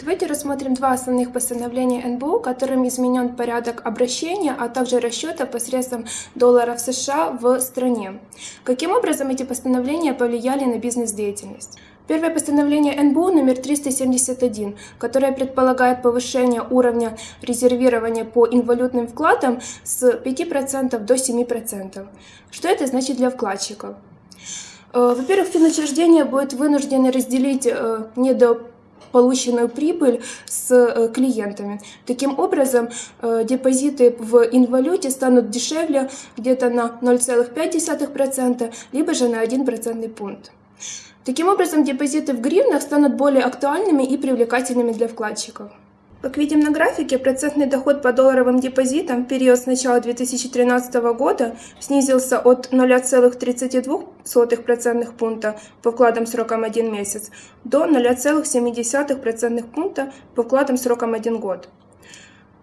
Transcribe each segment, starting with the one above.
Давайте рассмотрим два основных постановления НБУ, которым изменен порядок обращения, а также расчета посредством долларов США в стране. Каким образом эти постановления повлияли на бизнес-деятельность? Первое постановление НБУ номер 371, которое предполагает повышение уровня резервирования по инвалютным вкладам с 5% до 7%. Что это значит для вкладчиков? Э, во-первых, финучреждение будет вынуждено разделить э, недо полученную прибыль с э, клиентами. Таким образом, э, депозиты в инвалюте станут дешевле где-то на 0,5%, либо же на 1 процентный пункт. Таким образом, депозиты в гривнах станут более актуальными и привлекательными для вкладчиков. Как видим на графике, процентный доход по долларовым депозитам в период с начала 2013 года снизился от 0,32% пункта по вкладам сроком 1 месяц до 0,7% пункта по вкладам сроком 1 год.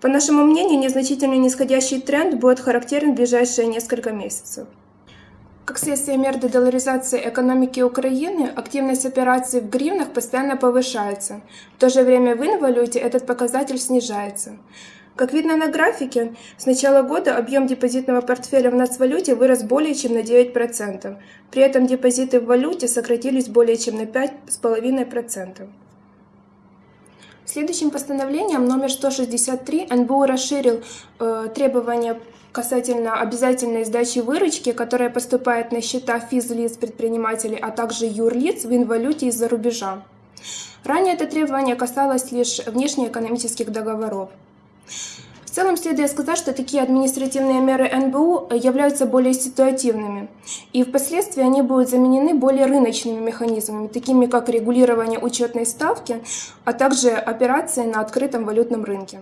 По нашему мнению, незначительный нисходящий тренд будет характерен в ближайшие несколько месяцев. Как следствие мер дедоларизации экономики Украины, активность операций в гривнах постоянно повышается. В то же время в инвалюте этот показатель снижается. Как видно на графике, с начала года объем депозитного портфеля в нацвалюте вырос более чем на 9%. При этом депозиты в валюте сократились более чем на 5,5%. Следующим постановлением номер 163 НБУ расширил э, требования касательно обязательной сдачи выручки, которая поступает на счета физлиц предпринимателей, а также юрлиц в инвалюте из-за рубежа. Ранее это требование касалось лишь внешнеэкономических договоров. Целом следует сказать, что такие административные меры НБУ являются более ситуативными, и впоследствии они будут заменены более рыночными механизмами, такими как регулирование учетной ставки, а также операции на открытом валютном рынке.